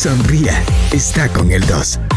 Sonría, está con el 2.